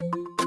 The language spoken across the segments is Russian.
you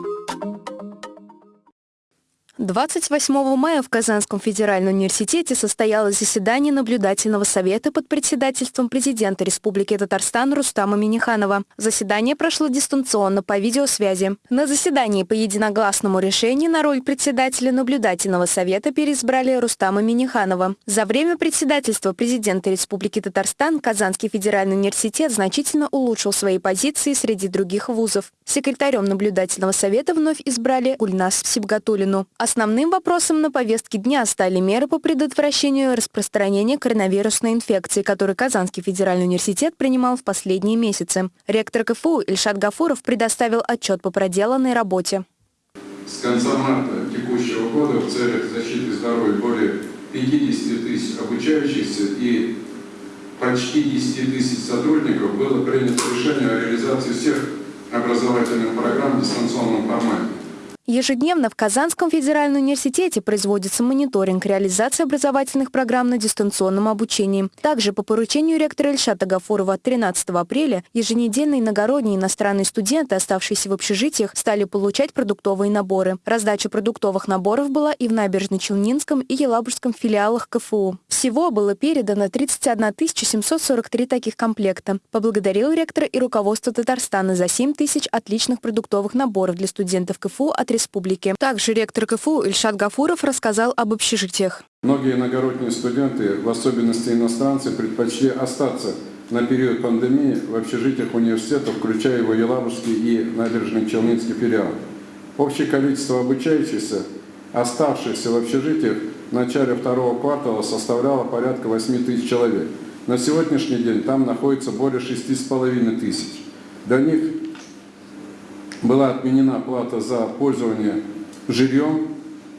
28 мая в Казанском федеральном университете состоялось заседание наблюдательного совета под председательством президента Республики Татарстан Рустама Миниханова. Заседание прошло дистанционно по видеосвязи. На заседании по единогласному решению на роль председателя наблюдательного совета переизбрали Рустама Миниханова. За время председательства президента Республики Татарстан Казанский федеральный университет значительно улучшил свои позиции среди других вузов. Секретарем наблюдательного совета вновь избрали Гульнас Сибгатулину. Основным вопросом на повестке дня стали меры по предотвращению распространения коронавирусной инфекции, которую Казанский федеральный университет принимал в последние месяцы. Ректор КФУ Ильшат Гафуров предоставил отчет по проделанной работе. С конца марта текущего года в целях защиты здоровья более 50 тысяч обучающихся и почти 10 тысяч сотрудников было принято решение о реализации всех образовательных программ в дистанционном формате. Ежедневно в Казанском федеральном университете производится мониторинг реализации образовательных программ на дистанционном обучении. Также по поручению ректора Ильшата Гафурова 13 апреля еженедельные иногородние иностранные студенты, оставшиеся в общежитиях, стали получать продуктовые наборы. Раздача продуктовых наборов была и в Набережно-Челнинском и Елабужском филиалах КФУ. Всего было передано 31 743 таких комплекта. Поблагодарил ректора и руководство Татарстана за 7 тысяч отличных продуктовых наборов для студентов КФУ от республики. Также ректор КФУ Ильшат Гафуров рассказал об общежитиях. Многие иногородние студенты, в особенности иностранцы, предпочли остаться на период пандемии в общежитиях университета, включая его Елабужский и Набережный Челнинский филиал. Общее количество обучающихся, оставшихся в общежитиях в начале второго квартала составляло порядка 8 тысяч человек. На сегодняшний день там находится более 6,5 тысяч. Для них была отменена плата за пользование жильем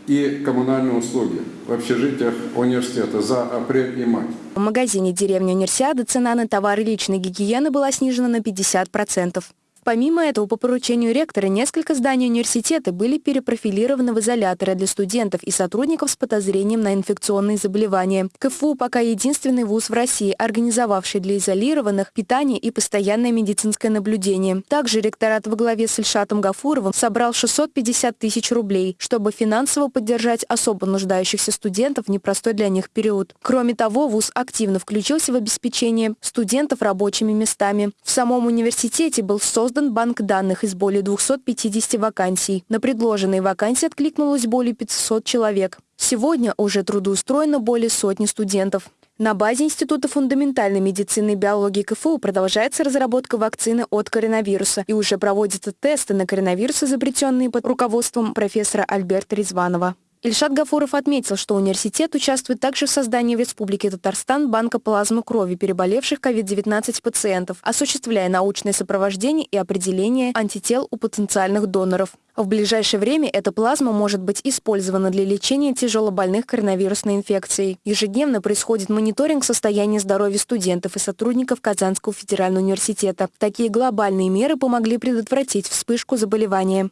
и коммунальные услуги в общежитиях университета за апрель и май. В магазине «Деревня Универсиады» цена на товары личной гигиены была снижена на 50%. Помимо этого, по поручению ректора, несколько зданий университета были перепрофилированы в изоляторы для студентов и сотрудников с подозрением на инфекционные заболевания. КФУ пока единственный вуз в России, организовавший для изолированных питание и постоянное медицинское наблюдение. Также ректорат во главе с Ильшатом Гафуровым собрал 650 тысяч рублей, чтобы финансово поддержать особо нуждающихся студентов в непростой для них период. Кроме того, вуз активно включился в обеспечение студентов рабочими местами. В самом университете был создан создан банк данных из более 250 вакансий. На предложенные вакансии откликнулось более 500 человек. Сегодня уже трудоустроено более сотни студентов. На базе Института фундаментальной медицины и биологии КФУ продолжается разработка вакцины от коронавируса и уже проводятся тесты на коронавирус, изобретенные под руководством профессора Альберта Резванова. Ильшат Гафуров отметил, что университет участвует также в создании в Республике Татарстан банка плазмы крови переболевших COVID-19 пациентов, осуществляя научное сопровождение и определение антител у потенциальных доноров. В ближайшее время эта плазма может быть использована для лечения тяжелобольных коронавирусной инфекцией. Ежедневно происходит мониторинг состояния здоровья студентов и сотрудников Казанского федерального университета. Такие глобальные меры помогли предотвратить вспышку заболевания.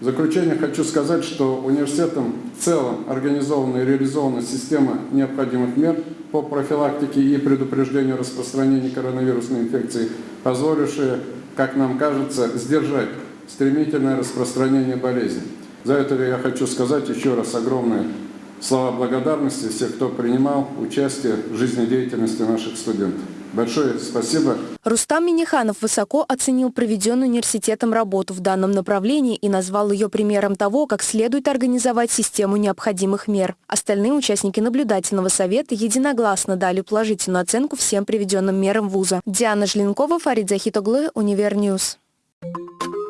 В заключение хочу сказать, что университетом в целом организована и реализована система необходимых мер по профилактике и предупреждению распространения коронавирусной инфекции, позволившие, как нам кажется, сдержать стремительное распространение болезни. За это я хочу сказать еще раз огромное слова благодарности всех, кто принимал участие в жизнедеятельности наших студентов. Большое спасибо. Рустам Миниханов высоко оценил проведенную университетом работу в данном направлении и назвал ее примером того, как следует организовать систему необходимых мер. Остальные участники наблюдательного совета единогласно дали положительную оценку всем приведенным мерам вуза. Диана Жленкова, Фарид Захитоглы, Универньюз. Thank.